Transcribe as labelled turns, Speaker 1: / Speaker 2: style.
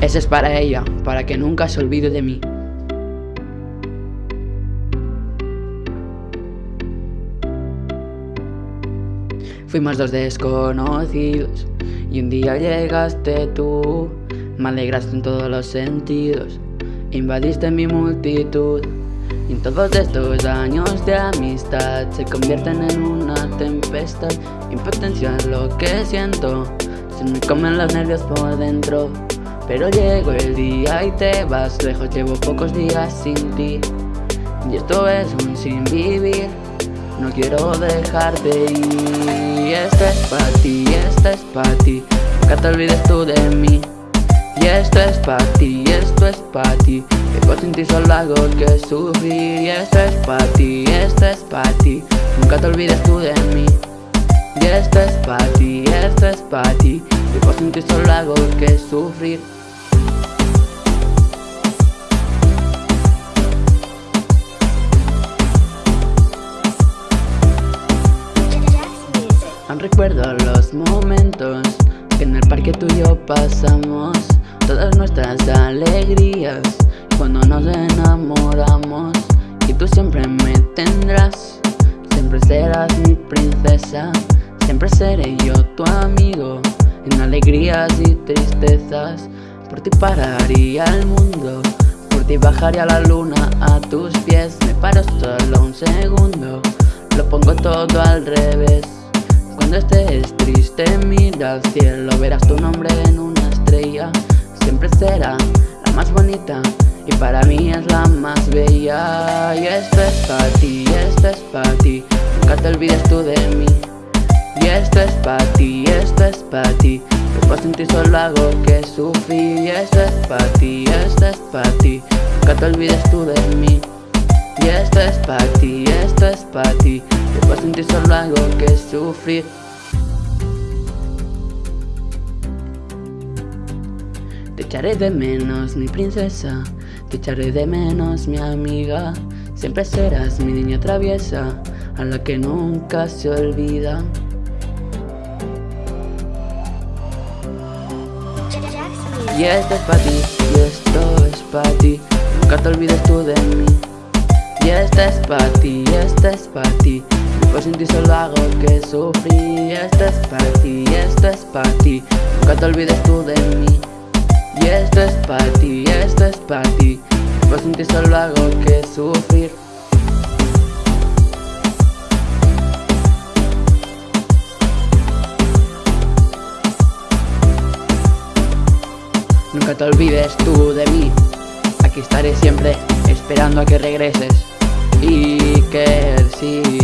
Speaker 1: Ese es para ella, para que nunca se olvide de mí. Fuimos dos desconocidos y un día llegaste tú. Me alegraste en todos los sentidos, invadiste mi multitud. Y en todos estos años de amistad se convierten en una tempestad. Impotencia es lo que siento, se me comen los nervios por dentro. Pero llegó el día y te vas lejos, llevo pocos días sin ti. Y esto es un sin vivir, no quiero dejarte ir. Esto es para ti, esto es para ti, nunca te olvides tú de mí. Y esto es para ti, esto es para ti, que por sin ti solo hago que sufrir. Y esto es para ti, esto es para ti, nunca te olvides tú de mí. Y esto es para ti, esto es para ti, que por sin ti solo hago que sufrir. Aún recuerdo los momentos que en el parque tú y yo pasamos. Todas nuestras alegrías cuando nos enamoramos. Y tú siempre me tendrás, siempre serás mi princesa Siempre seré yo tu amigo en alegrías y tristezas. Por ti pararía el mundo, por ti bajaría la luna a tus pies. Me paro solo un segundo, lo pongo todo al revés. Cuando estés triste mira al cielo Verás tu nombre en una estrella. Siempre será la más bonita Y para mí es la más bella. Y esto es para ti, esto es para ti. Nunca te olvides tú de mí esto es para ti, esto es para ti. Que por sin ti solo hago que sufrir Y esto es para ti, esto es para ti. Nunca te olvides tú de mí. Y esto es para ti, esto es para ti. Que por sin ti solo hago que sufrir Te echaré de menos mi princesa. Te echaré de menos mi amiga. Siempre serás mi niña traviesa A la que nunca se olvida Y esto es para ti, y esto es para ti. Nunca te olvides tú de mí. Y esto es para ti, y esto es para ti. Pues sin ti solo hago que sufrir. Y esto es para ti, y esto es para ti. Nunca te olvides tú de mí. Y esto es para ti, y esto es para ti. Pues sin ti solo hago que sufrir te olvides tú de mí. Aquí estaré siempre esperando a que regreses Y que sí